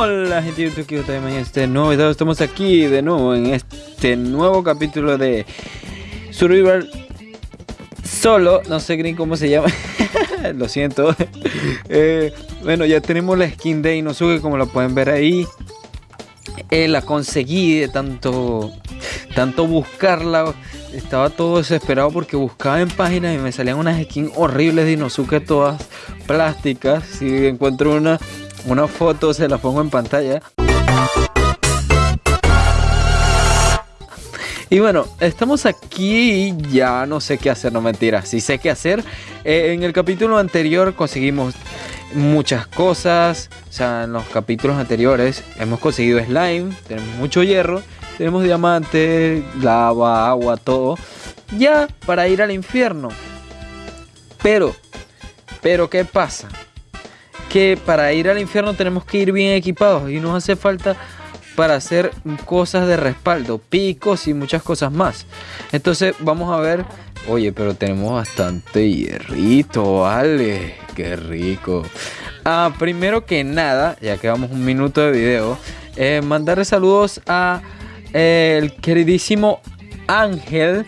Hola gente de YouTube, que en este nuevo estamos aquí de nuevo en este nuevo capítulo de Survival Solo, no sé ni cómo se llama, lo siento. Eh, Bueno, ya tenemos la skin de Inosuke como lo pueden ver ahí. La conseguí de tanto, tanto buscarla. Estaba todo desesperado porque buscaba en páginas y me salían unas skins horribles de Inosuke todas plásticas. Si encuentro una, una foto se la pongo en pantalla. Y bueno, estamos aquí ya no sé qué hacer, no mentira, sí sé qué hacer. Eh, en el capítulo anterior conseguimos muchas cosas, o sea, en los capítulos anteriores hemos conseguido slime, tenemos mucho hierro tenemos diamantes, lava, agua, todo. Ya para ir al infierno. Pero, pero ¿qué pasa? Que para ir al infierno tenemos que ir bien equipados y nos hace falta para hacer cosas de respaldo, picos y muchas cosas más. Entonces vamos a ver, oye, pero tenemos bastante hierrito, vale, qué rico. Ah, primero que nada, ya que vamos un minuto de video, eh, mandarle saludos a el queridísimo Ángel.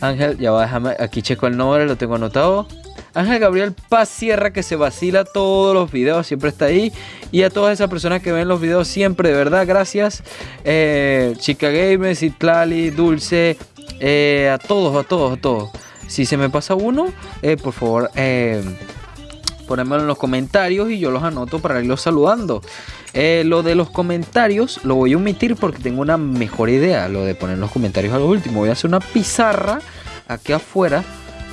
Ángel, ya va, déjame, aquí checo el nombre, lo tengo anotado. Ángel Gabriel Paz Sierra que se vacila todos los videos, siempre está ahí. Y a todas esas personas que ven los videos siempre, de verdad, gracias. Eh, Chica Games, Itlali, Dulce, eh, a todos, a todos, a todos. Si se me pasa uno, eh, por favor, eh, en los comentarios y yo los anoto para irlos saludando. Lo de los comentarios lo voy a omitir porque tengo una mejor idea. Lo de poner los comentarios a lo último. Voy a hacer una pizarra aquí afuera.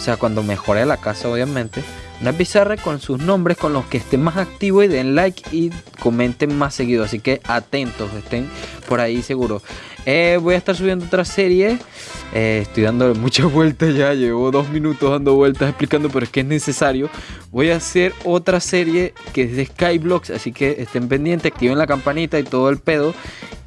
O sea, cuando mejore la casa, obviamente. Una pizarra con sus nombres, con los que estén más activos y den like y comenten más seguido. Así que atentos, estén por ahí seguro. Eh, voy a estar subiendo otra serie. Eh, estoy dando muchas vueltas ya. Llevo dos minutos dando vueltas explicando, pero es que es necesario. Voy a hacer otra serie que es de Skyblocks. Así que estén pendientes, activen la campanita y todo el pedo.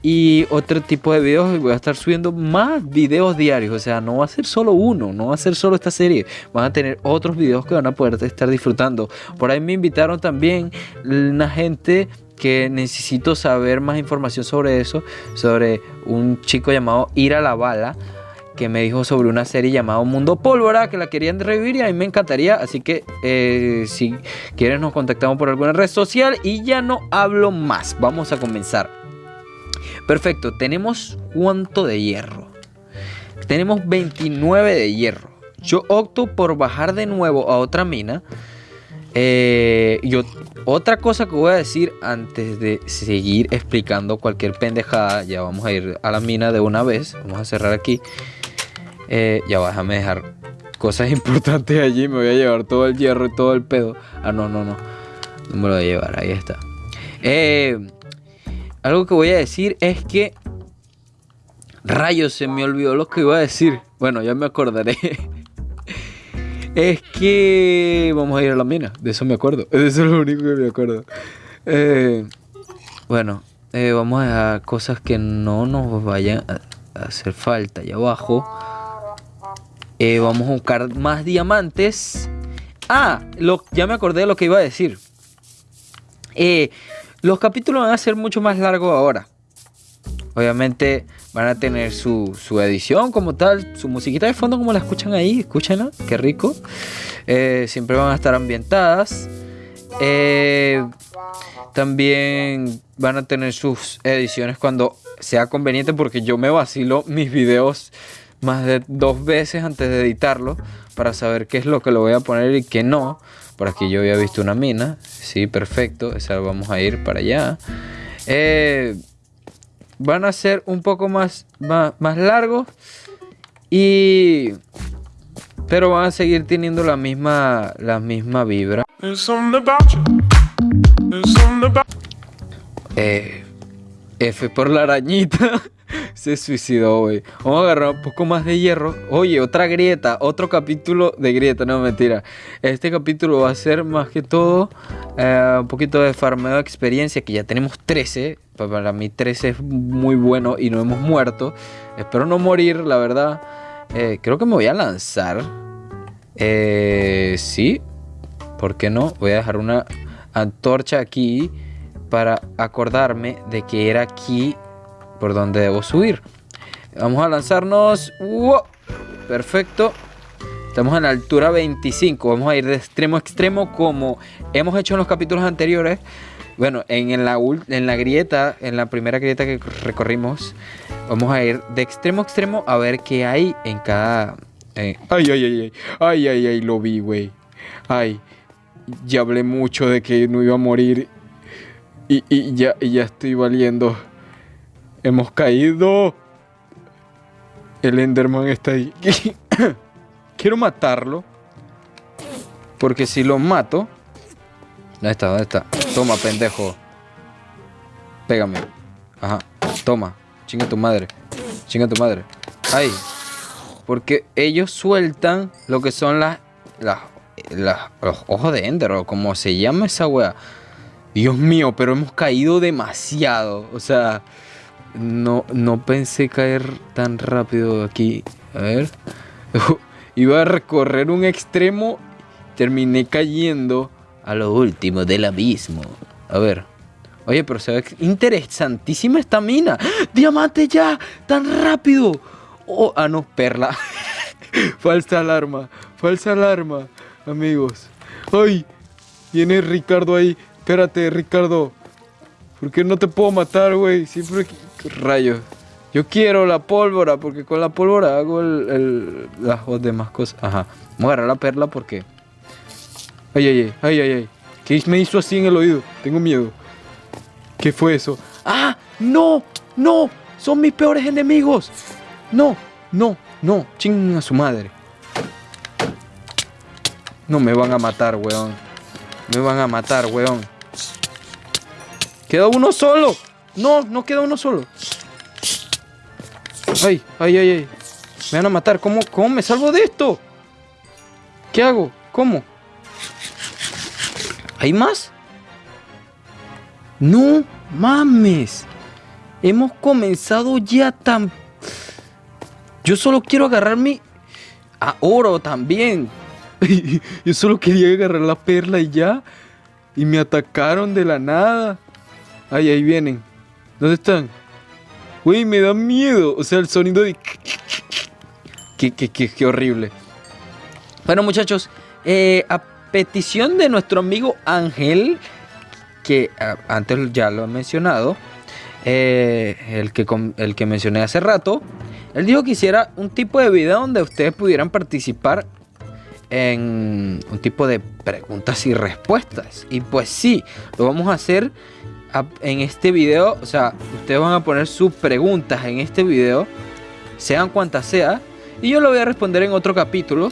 Y otro tipo de videos. Voy a estar subiendo más videos diarios. O sea, no va a ser solo uno. No va a ser solo esta serie. Van a tener otros videos que van a poder estar disfrutando. Por ahí me invitaron también una gente que necesito saber más información sobre eso, sobre un chico llamado Ira la Bala, que me dijo sobre una serie llamada Mundo Pólvora, que la querían revivir y a mí me encantaría, así que eh, si quieres nos contactamos por alguna red social y ya no hablo más, vamos a comenzar. Perfecto, tenemos cuánto de hierro. Tenemos 29 de hierro. Yo opto por bajar de nuevo a otra mina eh, yo, otra cosa que voy a decir antes de seguir explicando cualquier pendejada, ya vamos a ir a la mina de una vez. Vamos a cerrar aquí. Eh, ya va, déjame dejar cosas importantes allí. Me voy a llevar todo el hierro y todo el pedo. Ah, no, no, no. No me lo voy a llevar, ahí está. Eh, algo que voy a decir es que. Rayos, se me olvidó lo que iba a decir. Bueno, ya me acordaré. Es que vamos a ir a la mina, de eso me acuerdo. Eso es lo único que me acuerdo. Eh, bueno, eh, vamos a cosas que no nos vayan a hacer falta. Allá abajo. Eh, vamos a buscar más diamantes. Ah, lo, ya me acordé de lo que iba a decir. Los capítulos van a ser mucho más largos ahora. Obviamente van a tener su, edición como tal, su musiquita de fondo como la escuchan ahí, escúchenla, qué rico. Eh, siempre van a estar ambientadas. Eh, también van a tener sus ediciones cuando sea conveniente porque yo me vacilo mis videos más de dos veces antes de editarlo para saber qué es lo que lo voy a poner y qué no. Por aquí yo había visto una mina. Sí, perfecto. Esa vamos a ir para allá. Eh, van a ser un poco más, más, largos y pero van a seguir teniendo la misma la misma vibra eh, F por la arañita se suicidó, güey. Vamos a agarrar un poco más de hierro. Oye, otra grieta, otro capítulo de grieta, no mentira. Este capítulo va a ser más que todo eh, un poquito de farmeo de experiencia, que ya tenemos 13. Para mí 13 es muy bueno y no hemos muerto. Espero no morir, la verdad. Eh, creo que me voy a lanzar. Eh, sí, ¿por qué no? Voy a dejar una antorcha aquí para acordarme de que era aquí por donde debo subir. Vamos a lanzarnos. Perfecto. Estamos en la altura 25. Vamos a ir de extremo a extremo como hemos hecho en los capítulos anteriores. Bueno, en la, grieta, en la primera grieta que recorrimos, vamos a ir de extremo a extremo a ver qué hay en cada... Eh, ay, ay, ay, ay, ay, ay, ay, lo vi, güey. Ay, ya hablé mucho de que no iba a morir y ya estoy valiendo. Hemos caído. El Enderman está ahí. Quiero matarlo. Porque si lo mato... ¿Dónde está? ¿Dónde está? Toma, pendejo. Pégame. Ajá. Toma. Chinga tu madre. Chinga tu madre. Ay. Porque ellos sueltan lo que son las... las, los ojos de Ender o como se llama esa wea. Dios mío, pero hemos caído demasiado. O sea, no, no pensé caer tan rápido aquí. A ver. Iba a recorrer un extremo. Terminé cayendo a lo último del abismo. A ver. Oye, pero se ve interesantísima esta mina. ¡Diamante ya! ¡Tan rápido! Oh, ah, no, perla. Falsa alarma. Falsa alarma, amigos. ¡Ay! Viene Ricardo ahí. Espérate, Ricardo. ¿Por qué no te puedo matar, güey? Siempre... Rayos. Yo quiero la pólvora, porque con la pólvora hago el, las demás cosas. Ajá. Vamos a agarrar la perla porque... Ay, ay, ay, ay, ay, ay. ¿Qué me hizo así en el oído? Tengo miedo. ¿Qué fue eso? ¡Ah! ¡No! ¡No! ¡Son mis peores enemigos! ¡No! ¡No! ¡No! ¡Ching a su madre! No me van a matar, weón. Me van a matar, weón. Queda uno solo. No, no queda uno solo. Ay, ay, ay, ay. Me van a matar. ¿Cómo, cómo me salvo de esto? ¿Qué hago? ¿Cómo? ¿Hay más? No mames. Hemos comenzado ya tan... Yo solo quiero agarrarme a oro también. Yo solo quería agarrar la perla y ya. Y me atacaron de la nada. Ay, ahí vienen. ¿Dónde están? Güey, me da miedo. O sea, el sonido de... Qué, qué, qué, horrible. Bueno, muchachos. Eh, a petición de nuestro amigo Ángel, que antes ya lo he mencionado, eh, el, que, el que mencioné hace rato, él dijo que hiciera un tipo de video donde ustedes pudieran participar en un tipo de preguntas y respuestas. Y pues sí, lo vamos a hacer en este video. O sea, ustedes van a poner sus preguntas en este video, sean cuantas sea, y yo lo voy a responder en otro capítulo.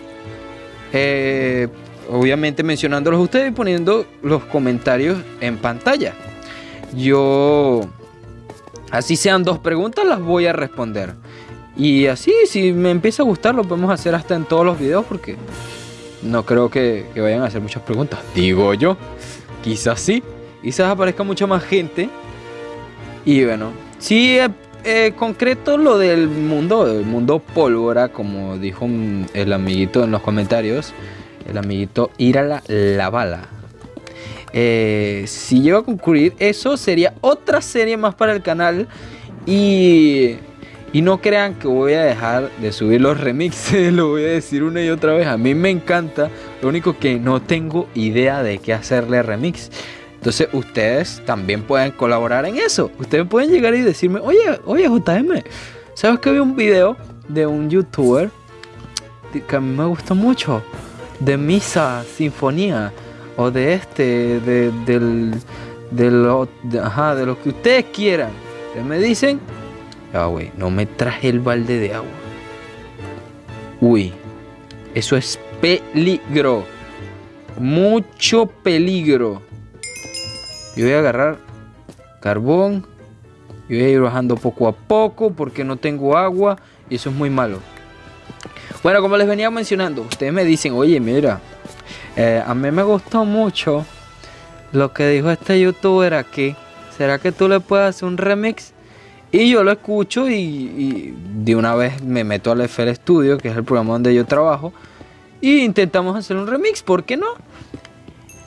Eh, obviamente mencionándolos a ustedes y poniendo los comentarios en pantalla. Yo, así sean dos preguntas, las voy a responder. Y así, si me empieza a gustar, lo podemos hacer hasta en todos los videos porque no creo que, vayan a hacer muchas preguntas. Digo yo. Quizás sí. Quizás aparezca mucha más gente. Y bueno, sí, eh, eh, concreto lo del mundo, el mundo pólvora, como dijo el amiguito en los comentarios. El amiguito Ira la, bala. Eh, si llego a concluir, eso sería otra serie más para el canal. Y y no crean que voy a dejar de subir los remixes, lo voy a decir una y otra vez. A mí me encanta, lo único que no tengo idea de qué hacerle remix. Entonces ustedes también pueden colaborar en eso. Ustedes pueden llegar y decirme, oye, oye JM, ¿sabes que vi un video de un youtuber que a mí me gustó mucho? De Misa Sinfonía o de este, de, del, de lo, ajá, de lo que ustedes quieran. Ustedes me dicen Ah, güey, no me traje el balde de agua. Uy, eso es peligro. Mucho peligro. Yo voy a agarrar carbón. Y voy a ir bajando poco a poco porque no tengo agua. Y eso es muy malo. Bueno, como les venía mencionando, ustedes me dicen, oye, mira, eh, a mí me gustó mucho lo que dijo este youtuber aquí. ¿Será que tú le puedes hacer un remix? Y yo lo escucho y, de una vez me meto al FL Studio, que es el programa donde yo trabajo, y intentamos hacer un remix, ¿por qué no?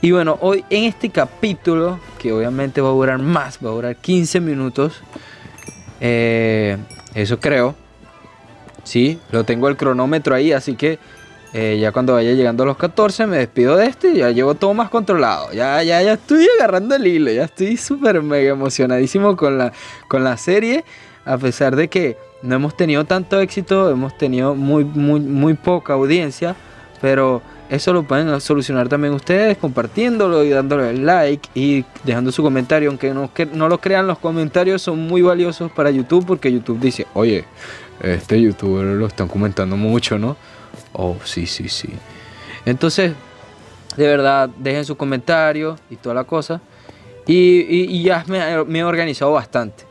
Y bueno, hoy en este capítulo, que obviamente va a durar más, va a durar 15 minutos, eh, eso creo. Sí, lo tengo el cronómetro ahí, así que eh, ya cuando vaya llegando a los 14 me despido de este y ya llevo todo más controlado. Ya, ya, ya estoy agarrando el hilo, ya estoy súper mega emocionadísimo con la, con la serie. A pesar de que no hemos tenido tanto éxito, hemos tenido muy, muy, muy poca audiencia, pero eso lo pueden solucionar también ustedes compartiéndolo y dándole like y dejando su comentario. Aunque no, no lo crean, los comentarios son muy valiosos para YouTube porque YouTube dice, oye, este youtuber lo están comentando mucho, ¿no? Oh, sí, sí, sí. Entonces, de verdad, dejen su comentario y toda la cosa. Y, ya me, me, he organizado bastante.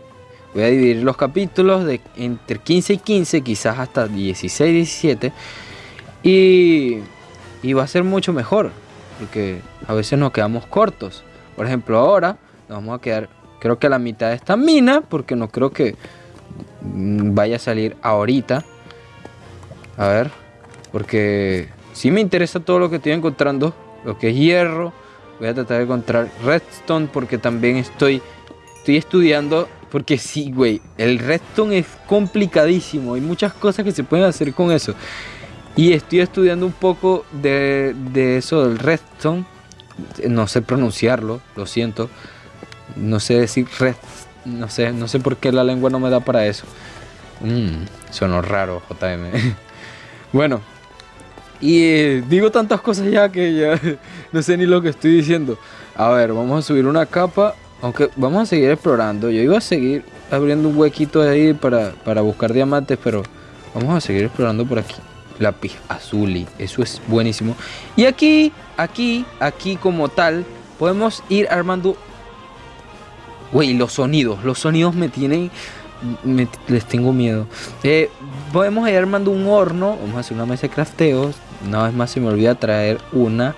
Voy a dividir los capítulos de entre 15 y 15, quizás hasta 16, 17. Y y va a ser mucho mejor, porque a veces nos quedamos cortos. Por ejemplo, ahora nos vamos a quedar, creo que a la mitad de esta mina, porque no creo que vaya a salir ahorita. A ver, porque si me interesa todo lo que estoy encontrando, lo que es hierro. Voy a tratar de encontrar redstone porque también estoy, estoy estudiando. Porque sí, güey, el redstone es complicadísimo. Hay muchas cosas que se pueden hacer con eso. Y estoy estudiando un poco de, eso del redstone. No sé pronunciarlo, lo siento. No sé decir red. No sé, no sé por qué la lengua no me da para eso. Mmm, sonó raro, JM. bueno, y eh, digo tantas cosas ya que ya no sé ni lo que estoy diciendo. A ver, vamos a subir una capa. Aunque vamos a seguir explorando. Yo iba a seguir abriendo un huequito ahí para, para buscar diamantes, pero vamos a seguir explorando por aquí lápiz azul y eso es buenísimo. Y aquí, aquí, aquí como tal, podemos ir armando... Güey, los sonidos, los sonidos me tienen... les tengo miedo. Eh, podemos ir armando un horno, vamos a hacer una mesa de crafteo. Una vez más se me olvida traer una,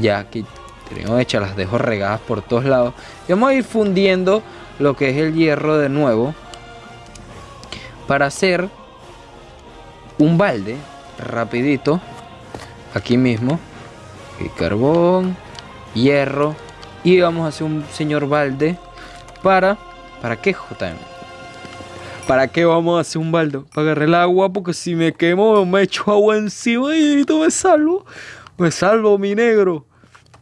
ya que tengo hecha, las dejo regadas por todos lados. Y vamos a ir fundiendo lo que es el hierro de nuevo para hacer un balde rapidito aquí mismo y carbón hierro y vamos a hacer un señor balde para para qué JM para qué vamos a hacer un balde para agarrar el agua porque si me quemo me echo agua encima y me salvo. Me salvo mi negro.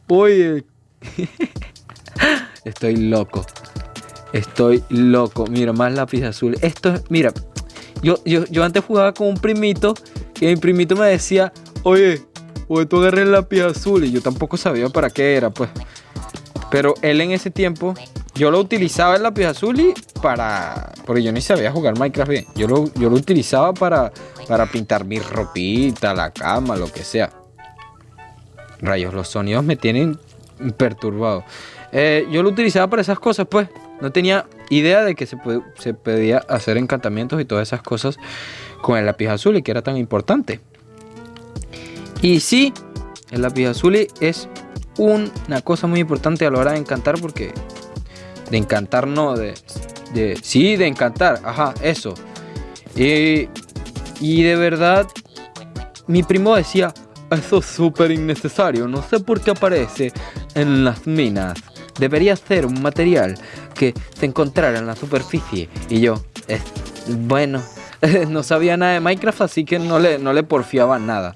Oye. Estoy loco. Estoy loco. Mira más lápiz azul. Esto es mira yo, yo, yo antes jugaba con un primito y mi primito me decía, oye, oye, tú agarré el lápiz azul. Y yo tampoco sabía para qué era, pues. Pero él en ese tiempo, yo lo utilizaba el lápiz azul y para... Porque yo ni sabía jugar Minecraft bien. Yo lo, yo lo utilizaba para, para pintar mi ropita, la cama, lo que sea. Rayos, los sonidos me tienen perturbado. Eh, yo lo utilizaba para esas cosas, pues. No tenía idea de que se, se podía hacer encantamientos y todas esas cosas con el lápiz azul y que era tan importante. Y sí, el lápiz azul es una cosa muy importante a la hora de encantar porque de encantar no, de, de sí, de encantar, ajá, eso. Y, y de verdad, mi primo decía, eso es súper innecesario, no sé por qué aparece en las minas. Debería ser un material que se encontrara en la superficie. Y yo, es, bueno, no sabía nada de Minecraft, así que no le, no le porfiaba nada.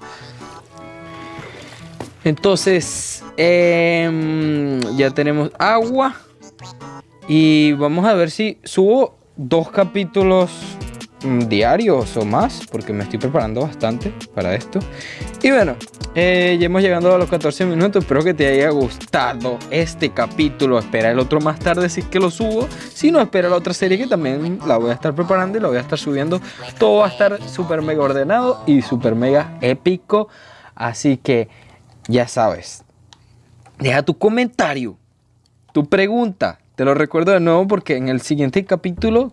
Entonces, em, ya tenemos agua. Y vamos a ver si subo dos capítulos diarios o más, porque me estoy preparando bastante para esto. Y bueno, eh, ya hemos llegado a los 14 minutos. Espero que te haya gustado este capítulo. Espera el otro más tarde si es que lo subo. Si no, espera la otra serie que también la voy a estar preparando y la voy a estar subiendo. Todo va a estar súper mega ordenado y súper mega épico. Así que ya sabes. Deja tu comentario, tu pregunta. Te lo recuerdo de nuevo porque en el siguiente capítulo,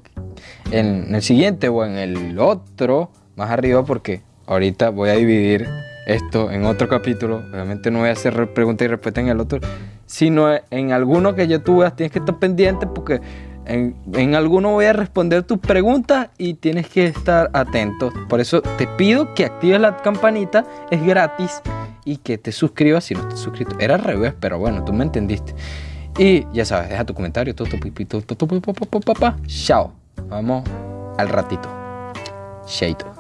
en el siguiente o en el otro, más arriba, porque ahorita voy a dividir esto en otro capítulo. Obviamente no voy a hacer pregunta y respuesta en el otro, sino en alguno que yo tuve, tienes que estar pendiente porque en, en, alguno voy a responder tus preguntas y tienes que estar atento. Por eso te pido que actives la campanita, es gratis y que te suscribas si no estás suscrito. Era al revés, pero bueno, tú me entendiste. Y ya sabes, deja tu comentario. Chao. Vamos al ratito. Shaito.